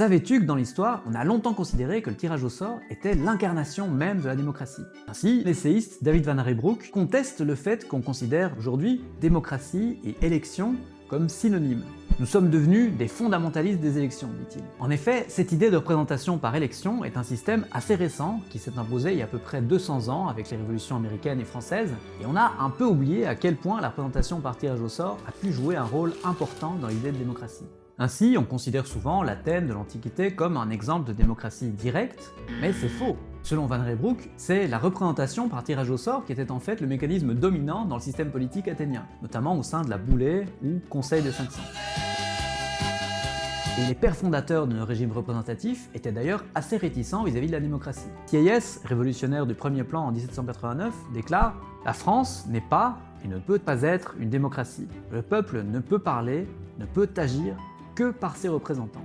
Savais-tu que dans l'histoire, on a longtemps considéré que le tirage au sort était l'incarnation même de la démocratie? Ainsi, l'essayiste David Van Rijbroek conteste le fait qu'on considère aujourd'hui démocratie et élection comme synonymes. Nous sommes devenus des fondamentalistes des élections, dit-il. En effet, cette idée de représentation par élection est un système assez récent qui s'est imposé il y a à peu près 200 ans avec les révolutions américaines et françaises, et on a un peu oublié à quel point la représentation par tirage au sort a pu jouer un rôle important dans l'idée de démocratie. Ainsi, on considère souvent l'Athènes de l'Antiquité comme un exemple de démocratie directe, mais c'est faux. Selon Van Rijbroek, c'est la représentation par tirage au sort qui était en fait le mécanisme dominant dans le système politique athénien, notamment au sein de la Boulée ou Conseil des 500. Et les pères fondateurs de nos régimes représentatifs étaient d'ailleurs assez réticents vis-à-vis de la démocratie. Thiers, révolutionnaire du premier plan en 1789, déclare « La France n'est pas et ne peut pas être une démocratie. Le peuple ne peut parler, ne peut agir que par ses représentants.